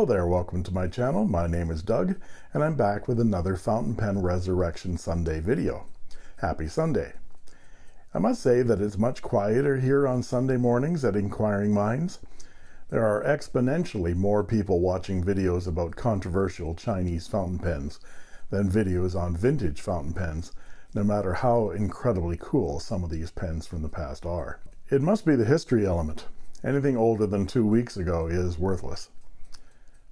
Hello there, welcome to my channel. My name is Doug, and I'm back with another Fountain Pen Resurrection Sunday video. Happy Sunday. I must say that it's much quieter here on Sunday mornings at Inquiring Minds. There are exponentially more people watching videos about controversial Chinese fountain pens than videos on vintage fountain pens, no matter how incredibly cool some of these pens from the past are. It must be the history element. Anything older than two weeks ago is worthless.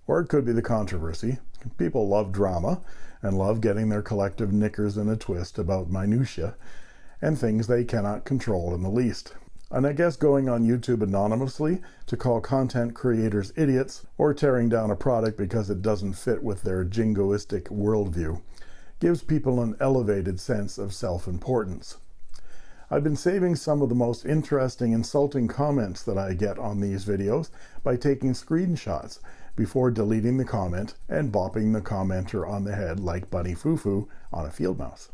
Or it could be the controversy. People love drama and love getting their collective knickers in a twist about minutiae and things they cannot control in the least. And I guess going on YouTube anonymously to call content creators idiots or tearing down a product because it doesn't fit with their jingoistic worldview gives people an elevated sense of self-importance. I've been saving some of the most interesting insulting comments that I get on these videos by taking screenshots before deleting the comment and bopping the commenter on the head like Bunny Foo Foo on a field mouse.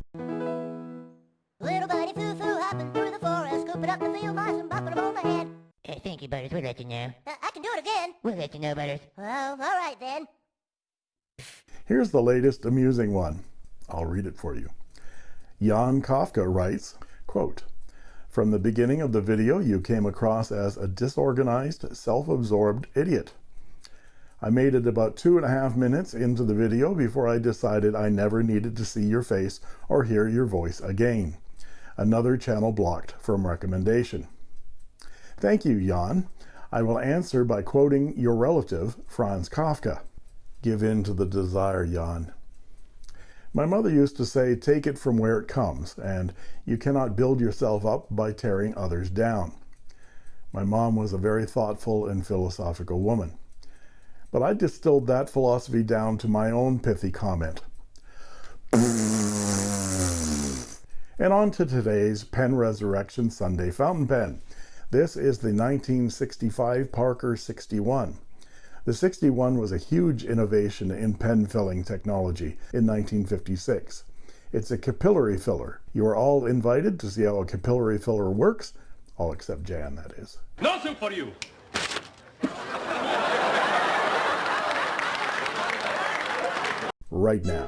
Little buddy foo-foo hopping through the forest, scooping up the field mice and bopping them on the head. Uh, thank you, Butters. We'll let you know. Uh, I can do it again. We'll let you know, Butters. Oh, all right then. Here's the latest amusing one. I'll read it for you. Jan Kafka writes, quote, From the beginning of the video, you came across as a disorganized, self-absorbed idiot. I made it about two and a half minutes into the video before I decided I never needed to see your face or hear your voice again. Another channel blocked from recommendation. Thank you, Jan. I will answer by quoting your relative, Franz Kafka. Give in to the desire, Jan. My mother used to say, take it from where it comes, and you cannot build yourself up by tearing others down. My mom was a very thoughtful and philosophical woman. But I distilled that philosophy down to my own pithy comment. And on to today's Pen Resurrection Sunday fountain pen. This is the 1965 Parker 61. The 61 was a huge innovation in pen filling technology in 1956. It's a capillary filler. You are all invited to see how a capillary filler works, all except Jan, that is. Nothing for you. Right now.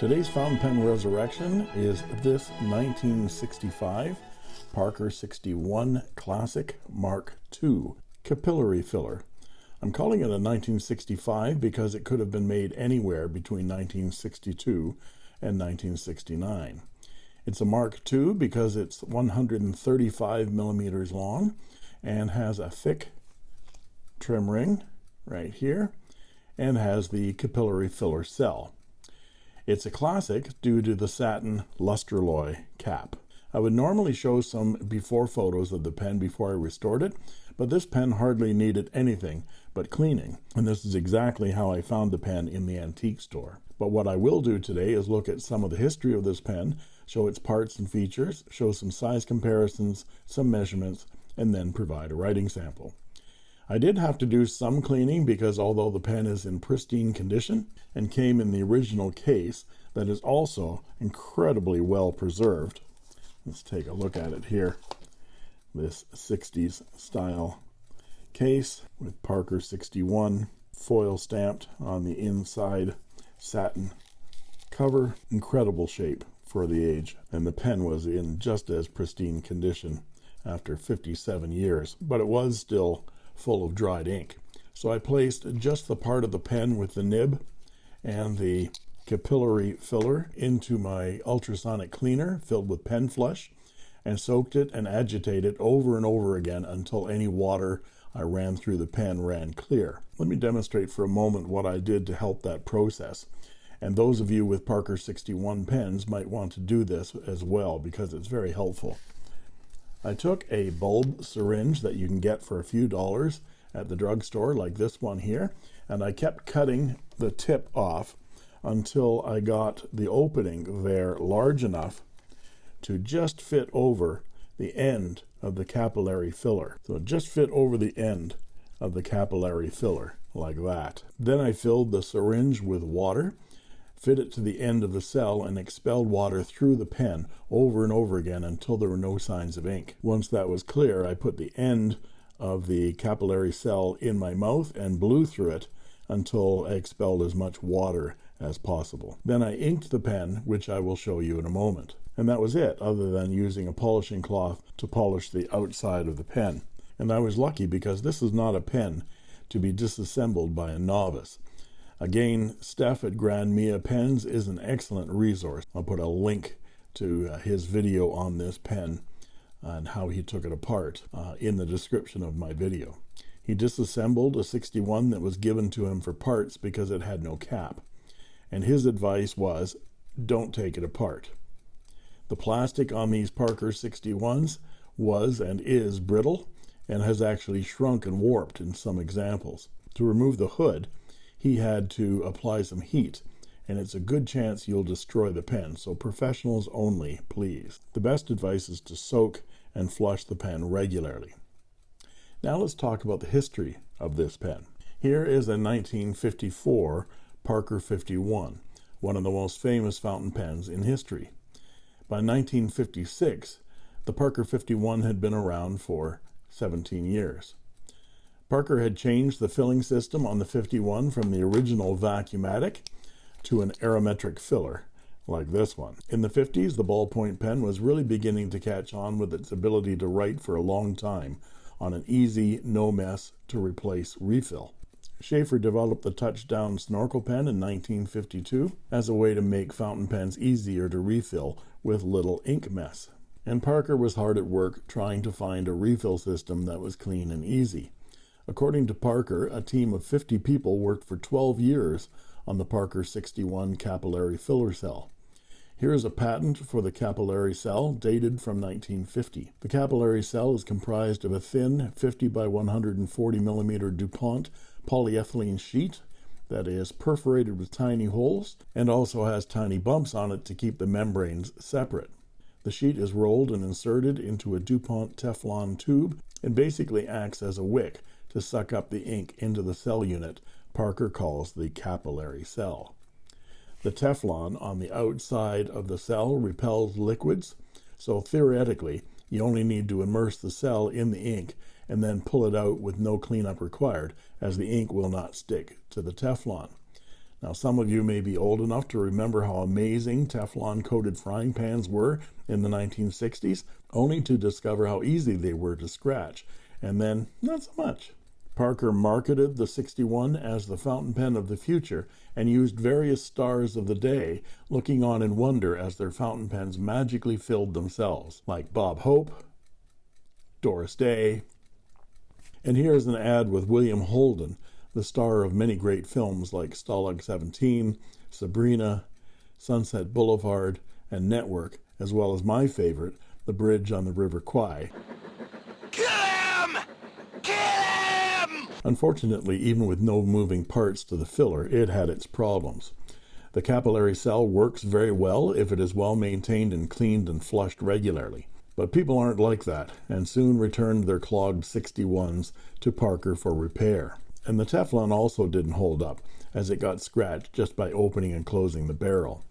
Today's fountain pen resurrection is this 1965 Parker 61 Classic Mark II capillary filler. I'm calling it a 1965 because it could have been made anywhere between 1962 and 1969. It's a Mark II because it's 135 millimeters long and has a thick trim ring right here and has the capillary filler cell. It's a classic due to the satin Lustraloy cap. I would normally show some before photos of the pen before I restored it, but this pen hardly needed anything but cleaning, and this is exactly how I found the pen in the antique store. But what I will do today is look at some of the history of this pen, show its parts and features, show some size comparisons, some measurements, and then provide a writing sample. I did have to do some cleaning because although the pen is in pristine condition and came in the original case that is also incredibly well preserved. Let's take a look at it here. This 60s style case with Parker 61 foil stamped on the inside satin cover. Incredible shape for the age and the pen was in just as pristine condition after 57 years but it was still full of dried ink. So I placed just the part of the pen with the nib and the capillary filler into my ultrasonic cleaner filled with pen flush and soaked it and agitated it over and over again until any water I ran through the pen ran clear. Let me demonstrate for a moment what I did to help that process. And those of you with Parker 61 pens might want to do this as well because it's very helpful. I took a bulb syringe that you can get for a few dollars at the drugstore like this one here and I kept cutting the tip off until I got the opening there large enough to just fit over the end of the capillary filler so just fit over the end of the capillary filler like that then I filled the syringe with water fit it to the end of the cell, and expelled water through the pen over and over again until there were no signs of ink. Once that was clear, I put the end of the capillary cell in my mouth and blew through it until I expelled as much water as possible. Then I inked the pen, which I will show you in a moment. And that was it, other than using a polishing cloth to polish the outside of the pen. And I was lucky because this is not a pen to be disassembled by a novice. Again, Steph at Grand Mia Pens is an excellent resource. I'll put a link to uh, his video on this pen and how he took it apart uh, in the description of my video. He disassembled a 61 that was given to him for parts because it had no cap. And his advice was don't take it apart. The plastic on these Parker 61s was and is brittle and has actually shrunk and warped in some examples. To remove the hood, he had to apply some heat, and it's a good chance you'll destroy the pen, so professionals only, please. The best advice is to soak and flush the pen regularly. Now let's talk about the history of this pen. Here is a 1954 Parker 51, one of the most famous fountain pens in history. By 1956, the Parker 51 had been around for 17 years. Parker had changed the filling system on the 51 from the original vacuumatic to an aerometric filler, like this one. In the 50s, the ballpoint pen was really beginning to catch on with its ability to write for a long time on an easy, no mess to replace refill. Sheaffer developed the touchdown snorkel pen in 1952 as a way to make fountain pens easier to refill with little ink mess and Parker was hard at work trying to find a refill system that was clean and easy. According to Parker, a team of 50 people worked for 12 years on the Parker 61 capillary filler cell. Here is a patent for the capillary cell dated from 1950. The capillary cell is comprised of a thin 50 by 140 millimeter DuPont polyethylene sheet that is perforated with tiny holes and also has tiny bumps on it to keep the membranes separate. The sheet is rolled and inserted into a DuPont Teflon tube and basically acts as a wick to suck up the ink into the cell unit Parker calls the capillary cell. The Teflon on the outside of the cell repels liquids, so theoretically, you only need to immerse the cell in the ink and then pull it out with no cleanup required, as the ink will not stick to the Teflon. Now, some of you may be old enough to remember how amazing Teflon coated frying pans were in the 1960s, only to discover how easy they were to scratch, and then not so much. Parker marketed the 61 as the fountain pen of the future and used various stars of the day looking on in wonder as their fountain pens magically filled themselves, like Bob Hope, Doris Day. And here's an ad with William Holden the star of many great films like Stalag 17, Sabrina, Sunset Boulevard, and Network, as well as my favorite, The Bridge on the River Kwai. Kill him! Kill him! Unfortunately, even with no moving parts to the filler, it had its problems. The capillary cell works very well if it is well maintained and cleaned and flushed regularly. But people aren't like that, and soon returned their clogged 61s to Parker for repair. And the Teflon also didn't hold up, as it got scratched just by opening and closing the barrel.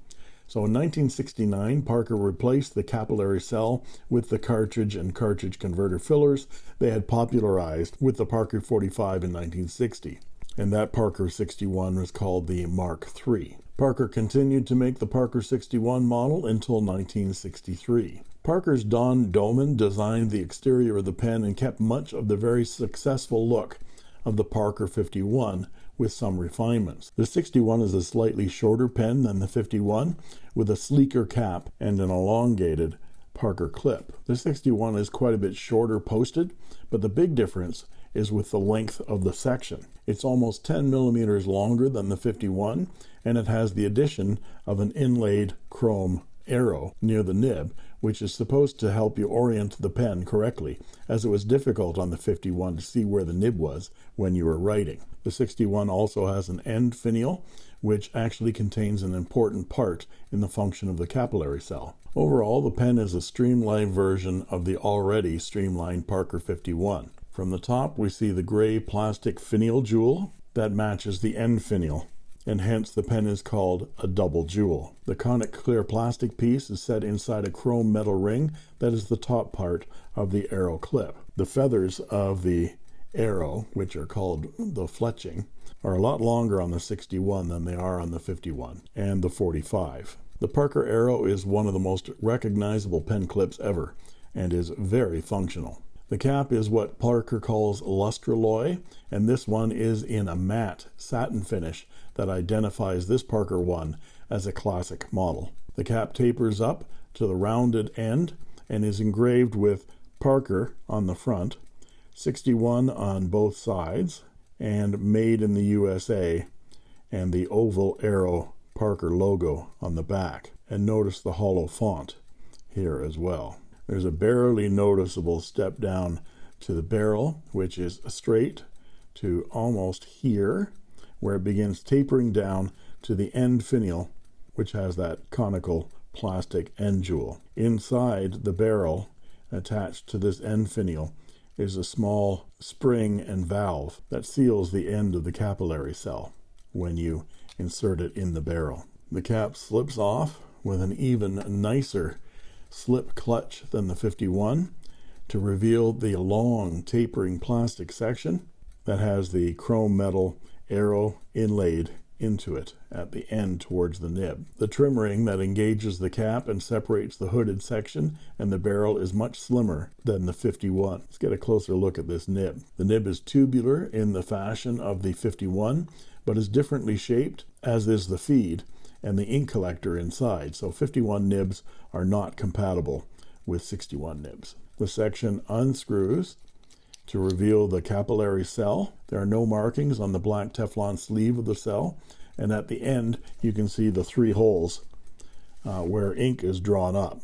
So in 1969, Parker replaced the capillary cell with the cartridge and cartridge converter fillers they had popularized with the Parker 45 in 1960. And that Parker 61 was called the Mark III. Parker continued to make the Parker 61 model until 1963. Parker's Don Doman designed the exterior of the pen and kept much of the very successful look of the Parker 51 with some refinements. The 61 is a slightly shorter pen than the 51 with a sleeker cap and an elongated Parker clip. The 61 is quite a bit shorter posted, but the big difference is with the length of the section. It's almost 10 millimeters longer than the 51, and it has the addition of an inlaid chrome arrow near the nib, which is supposed to help you orient the pen correctly, as it was difficult on the 51 to see where the nib was when you were writing. The 61 also has an end finial, which actually contains an important part in the function of the capillary cell. Overall, the pen is a streamlined version of the already streamlined Parker 51. From the top, we see the gray plastic finial jewel that matches the end finial and hence the pen is called a double jewel. The conic clear plastic piece is set inside a chrome metal ring that is the top part of the arrow clip. The feathers of the arrow, which are called the fletching, are a lot longer on the 61 than they are on the 51 and the 45. The Parker Arrow is one of the most recognizable pen clips ever and is very functional. The cap is what Parker calls lustraloy, and this one is in a matte satin finish that identifies this Parker one as a classic model. The cap tapers up to the rounded end and is engraved with Parker on the front, 61 on both sides, and made in the USA, and the oval arrow Parker logo on the back. And notice the hollow font here as well. There's a barely noticeable step down to the barrel, which is straight to almost here, where it begins tapering down to the end finial, which has that conical plastic end jewel. Inside the barrel, attached to this end finial, is a small spring and valve that seals the end of the capillary cell when you insert it in the barrel. The cap slips off with an even nicer slip clutch than the 51 to reveal the long tapering plastic section that has the chrome metal arrow inlaid into it at the end towards the nib. The trim ring that engages the cap and separates the hooded section and the barrel is much slimmer than the 51. Let's get a closer look at this nib. The nib is tubular in the fashion of the 51 but is differently shaped as is the feed and the ink collector inside. So 51 nibs are not compatible with 61 nibs. The section unscrews to reveal the capillary cell. There are no markings on the black Teflon sleeve of the cell. And at the end, you can see the three holes uh, where ink is drawn up.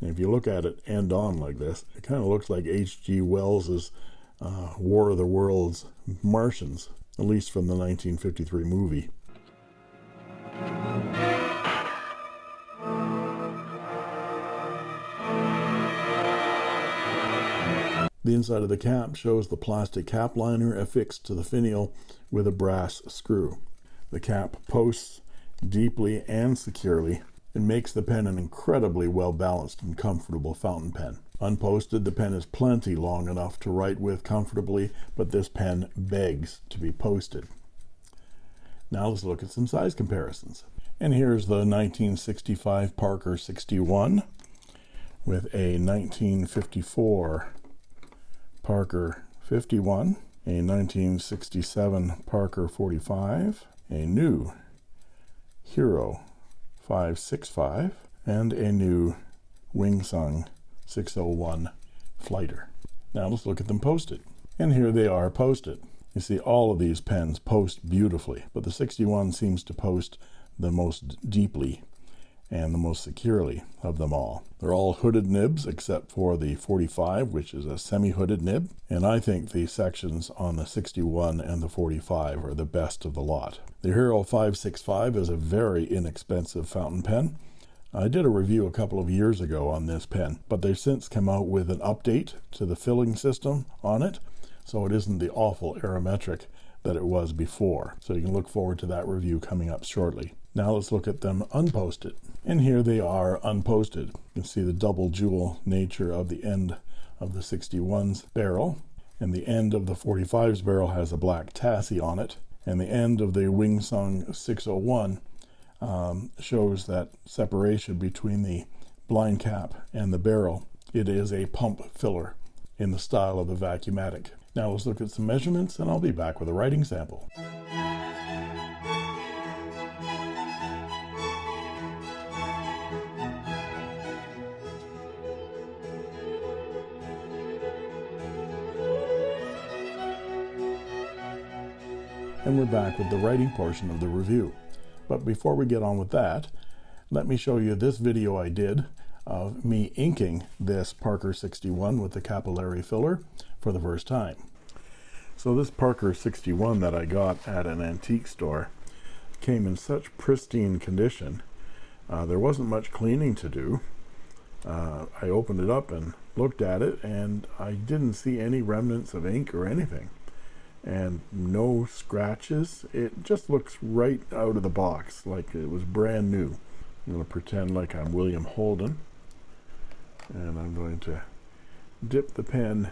And if you look at it end on like this, it kind of looks like H.G. Wells's uh, War of the Worlds Martians, at least from the 1953 movie. The inside of the cap shows the plastic cap liner affixed to the finial with a brass screw. The cap posts deeply and securely and makes the pen an incredibly well balanced and comfortable fountain pen. Unposted, the pen is plenty long enough to write with comfortably, but this pen begs to be posted. Now let's look at some size comparisons. And here's the 1965 Parker 61 with a 1954 Parker 51, a 1967 Parker 45, a new Hero 565, and a new Wingsung 601 Flighter. Now let's look at them posted. And here they are posted. You see all of these pens post beautifully, but the 61 seems to post the most deeply and the most securely of them all. They're all hooded nibs except for the 45, which is a semi-hooded nib, and I think the sections on the 61 and the 45 are the best of the lot. The Hero 565 is a very inexpensive fountain pen. I did a review a couple of years ago on this pen, but they've since come out with an update to the filling system on it, so it isn't the awful aerometric that it was before. So you can look forward to that review coming up shortly. Now let's look at them unposted. And here they are unposted. You can see the double jewel nature of the end of the 61's barrel. And the end of the 45's barrel has a black tassie on it. And the end of the Wingsung 601 um, shows that separation between the blind cap and the barrel. It is a pump filler in the style of the Vacuumatic. Now let's look at some measurements and I'll be back with a writing sample. And we're back with the writing portion of the review. But before we get on with that, let me show you this video I did of me inking this Parker 61 with the capillary filler for the first time. So this Parker 61 that I got at an antique store came in such pristine condition. Uh, there wasn't much cleaning to do. Uh, I opened it up and looked at it and I didn't see any remnants of ink or anything. And no scratches. It just looks right out of the box like it was brand new. I'm going to pretend like I'm William Holden and I'm going to dip the pen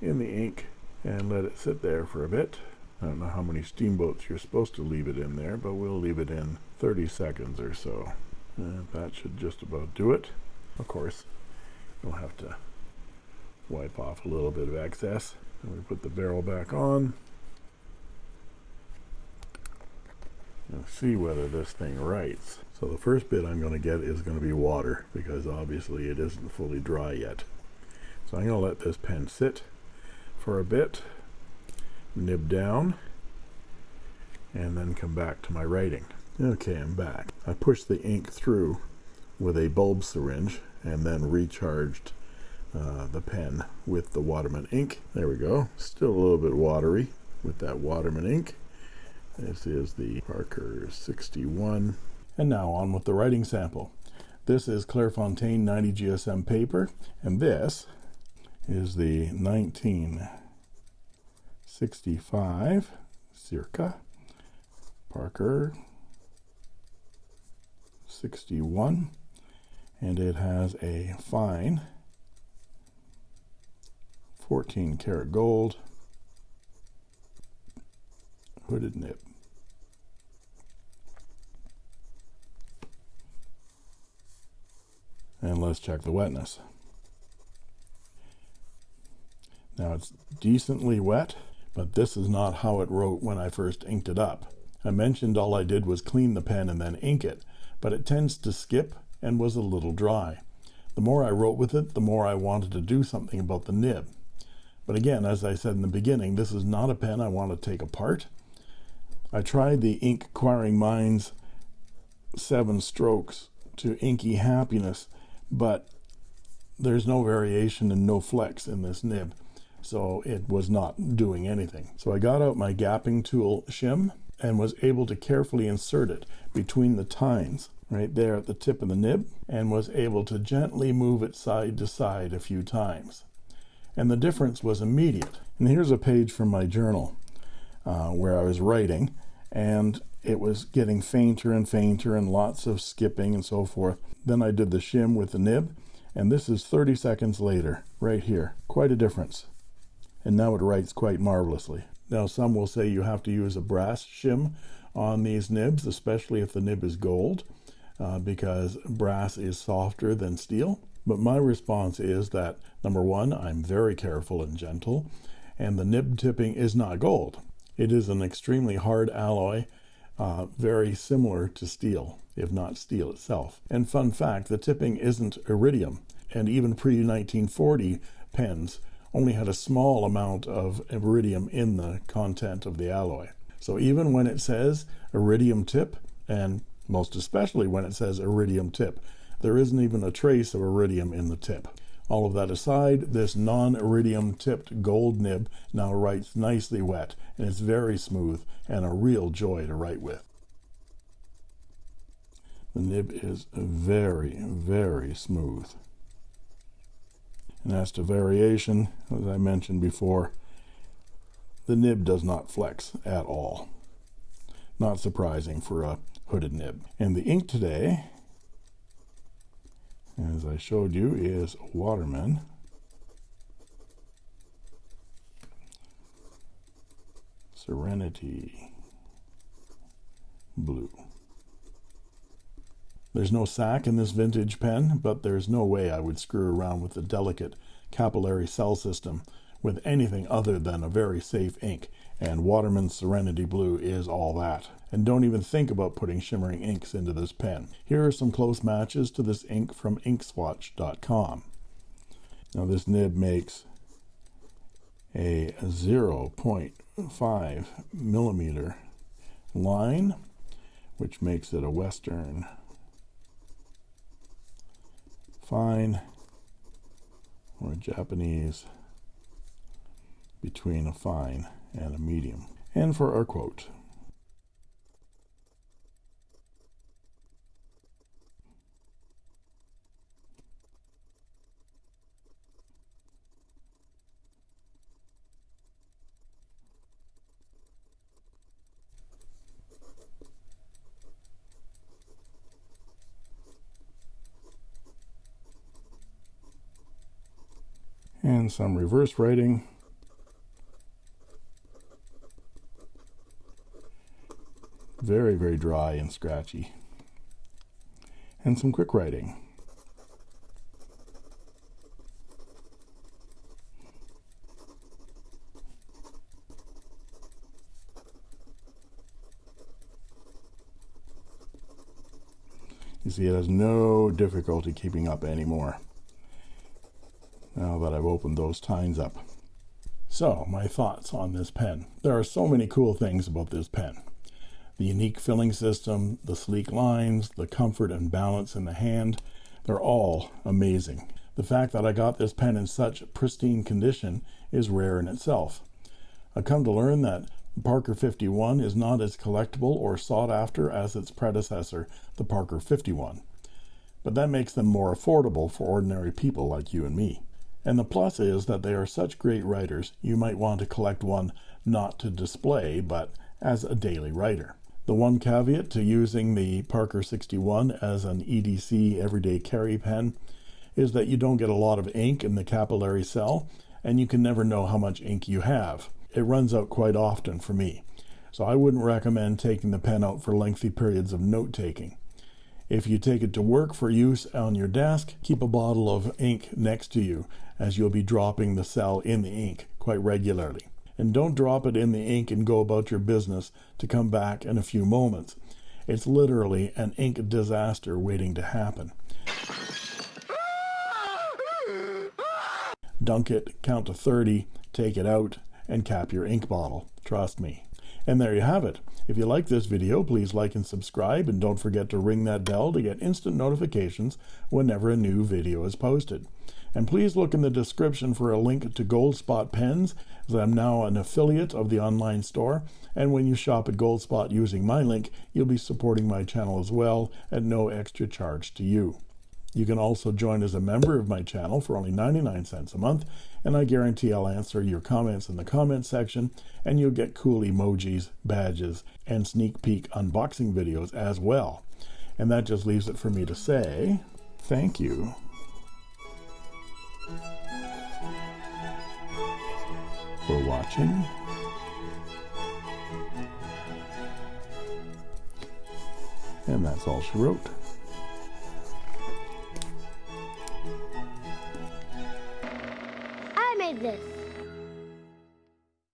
in the ink and let it sit there for a bit. I don't know how many steamboats you're supposed to leave it in there, but we'll leave it in 30 seconds or so. And that should just about do it. Of course, you'll have to wipe off a little bit of excess. And we put the barrel back on. And see whether this thing writes. So the first bit I'm going to get is going to be water because obviously it isn't fully dry yet. So I'm going to let this pen sit for a bit, nib down, and then come back to my writing. Okay, I'm back. I pushed the ink through with a bulb syringe and then recharged uh, the pen with the Waterman ink. There we go. Still a little bit watery with that Waterman ink. This is the Parker 61. And now on with the writing sample. This is Clairefontaine 90 GSM paper, and this is the 1965 circa Parker 61 and it has a fine 14 karat gold hooded nib and let's check the wetness. Now it's decently wet but this is not how it wrote when I first inked it up. I mentioned all I did was clean the pen and then ink it but it tends to skip and was a little dry. The more I wrote with it the more I wanted to do something about the nib. But again as I said in the beginning this is not a pen I want to take apart I tried the ink Inquiring Minds seven strokes to inky happiness but there's no variation and no flex in this nib so it was not doing anything. So I got out my gapping tool shim and was able to carefully insert it between the tines right there at the tip of the nib and was able to gently move it side to side a few times. And the difference was immediate. And here's a page from my journal uh, where I was writing and it was getting fainter and fainter and lots of skipping and so forth. Then I did the shim with the nib and this is 30 seconds later right here. Quite a difference. And now it writes quite marvelously. Now some will say you have to use a brass shim on these nibs especially if the nib is gold uh, because brass is softer than steel. But my response is that number one I'm very careful and gentle and the nib tipping is not gold it is an extremely hard alloy uh, very similar to steel if not steel itself. And fun fact the tipping isn't iridium. And even pre-1940 pens only had a small amount of iridium in the content of the alloy. So even when it says iridium tip and most especially when it says iridium tip there isn't even a trace of iridium in the tip all of that aside this non-iridium tipped gold nib now writes nicely wet and it's very smooth and a real joy to write with. The nib is very very smooth. And as to variation as I mentioned before the nib does not flex at all. Not surprising for a hooded nib. And the ink today as I showed you is Waterman. Serenity Blue. There's no sac in this vintage pen but there's no way I would screw around with the delicate capillary cell system with anything other than a very safe ink and Waterman Serenity Blue is all that. And don't even think about putting shimmering inks into this pen. Here are some close matches to this ink from inkswatch.com now this nib makes a 0.5 millimeter line which makes it a western fine or a Japanese between a fine and a medium. And for our quote. and some reverse writing Very, very dry and scratchy. And some quick writing. You see, it has no difficulty keeping up anymore now that I've opened those tines up. So, my thoughts on this pen. There are so many cool things about this pen. The unique filling system, the sleek lines, the comfort and balance in the hand, they're all amazing. The fact that I got this pen in such pristine condition is rare in itself. I've come to learn that the Parker 51 is not as collectible or sought after as its predecessor, the Parker 51. But that makes them more affordable for ordinary people like you and me. And the plus is that they are such great writers, you might want to collect one not to display, but as a daily writer. The one caveat to using the Parker 61 as an EDC everyday carry pen is that you don't get a lot of ink in the capillary cell, and you can never know how much ink you have. It runs out quite often for me, so I wouldn't recommend taking the pen out for lengthy periods of note taking. If you take it to work for use on your desk, keep a bottle of ink next to you as you'll be dropping the cell in the ink quite regularly. And don't drop it in the ink and go about your business to come back in a few moments. It's literally an ink disaster waiting to happen. Dunk it, count to 30, take it out, and cap your ink bottle. Trust me. And there you have it. If you like this video, please like and subscribe, and don't forget to ring that bell to get instant notifications whenever a new video is posted. And please look in the description for a link to Goldspot Pens, as I'm now an affiliate of the online store. And when you shop at Goldspot using my link, you'll be supporting my channel as well at no extra charge to you. You can also join as a member of my channel for only 99 cents a month, and I guarantee I'll answer your comments in the comment section, and you'll get cool emojis, badges, and sneak peek unboxing videos as well. And that just leaves it for me to say thank you. For watching. And that's all she wrote. I made this.